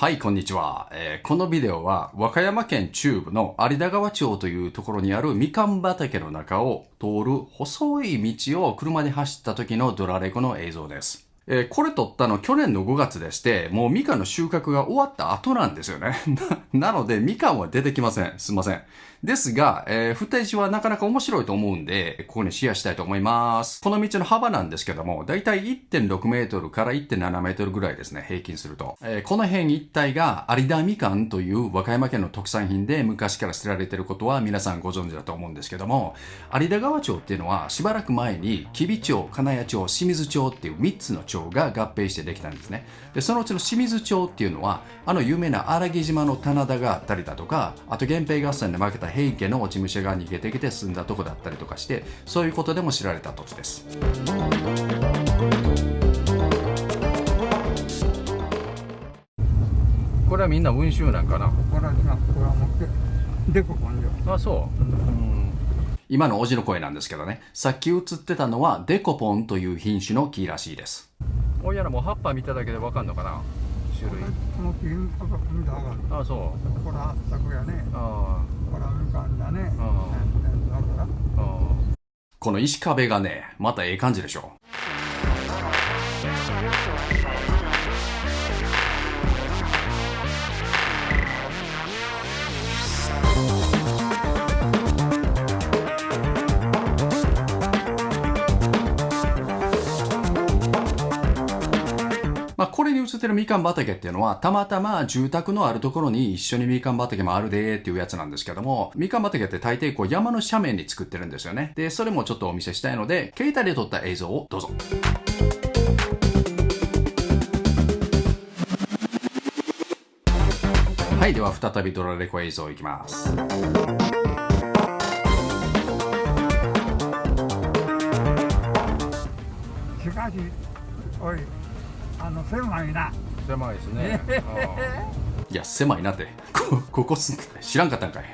はい、こんにちは、えーこのビデオは和歌山県中部の有田川町というところにあるみかん畑の中を通る細い道を車で走った時のドラレコの映像です。えーこれ撮ったの去年の5月でして、もうみかんの収穫が終わった後なんですよね。なので、みかんは出てきません。すいません。ですが、えー、フッテージはなかなか面白いと思うんで、ここにシェアしたいと思います。この道の幅なんですけども、だいたい1.6メートルから1.7メートルぐらいですね、平均すると。えーこの辺一帯が有田みかんという和歌山県の特産品で昔から知られてることは皆さんご存知だと思うんですけども、有田川町っていうのはしばらく前に吉備町、金谷町、清水町っていう3つの町が合併してできたんですね。で、そのうちの清水町っていうのは、あの有名な荒木島の棚田があったりだとか、あと源平合戦で負けた平家の落ち武者が逃げてきて住んだとこだったりとかして、そういうことでも知られた土地です。これはみんな温州なんかな？これがこれは持ってでここんよあ、そう。今のおじの声なんですけどね、さっき映ってたのはデコポンという品種の木らしいです。おやらもう葉っぱ見ただけでわかんのかな？種類。この木のこと見たら分かる。あ、そう。これは作やね。あこれはみかんだね。ああ。この石壁がね、またええ感じでしょ。まあ、これに映ってるみかん畑っていうのは、たまたま住宅のあるところに一緒にみかん畑もあるでーっていうやつなんですけども、みかん畑って大抵こう山の斜面に作ってるんですよね。で、それもちょっとお見せしたいので、携帯で撮った映像をどうぞ。はい、では再びドラレコ映像いきます。しかしあの狭いな狭いですね。いや、狭いなって。こ、ここす、知らんかったんかい。